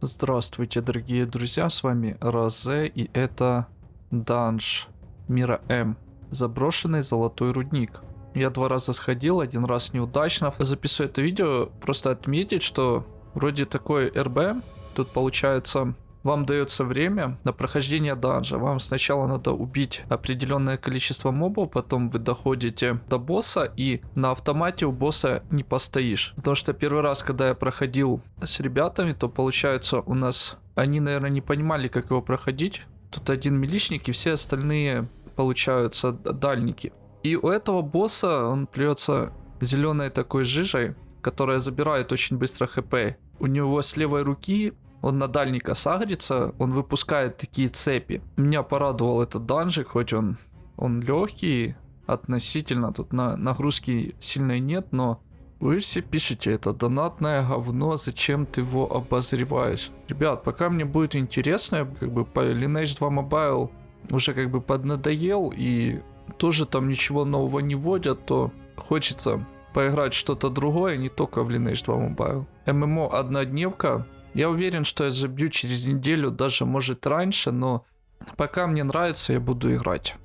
Здравствуйте, дорогие друзья, с вами Розе, и это данж мира М, заброшенный золотой рудник. Я два раза сходил, один раз неудачно. Записываю это видео, просто отметить, что вроде такой РБ, тут получается вам дается время на прохождение данжа. Вам сначала надо убить определенное количество мобов, потом вы доходите до босса и на автомате у босса не постоишь. Потому что первый раз, когда я проходил с ребятами, то получается у нас... Они, наверное, не понимали, как его проходить. Тут один миличник и все остальные, получаются, дальники. И у этого босса он плюется зеленой такой жижей, которая забирает очень быстро хп. У него с левой руки он на дальника сагрится, он выпускает такие цепи. Меня порадовал этот данжик, хоть он, он легкий относительно, тут на, нагрузки сильной нет, но вы все пишете, это донатное говно, зачем ты его обозреваешь? Ребят, пока мне будет интересно, как бы по Lineage 2 Mobile уже как бы поднадоел и тоже там ничего нового не вводят, то хочется поиграть что-то другое, не только в Lineage 2 Mobile. ММО однодневка, я уверен, что я забью через неделю, даже может раньше, но пока мне нравится, я буду играть.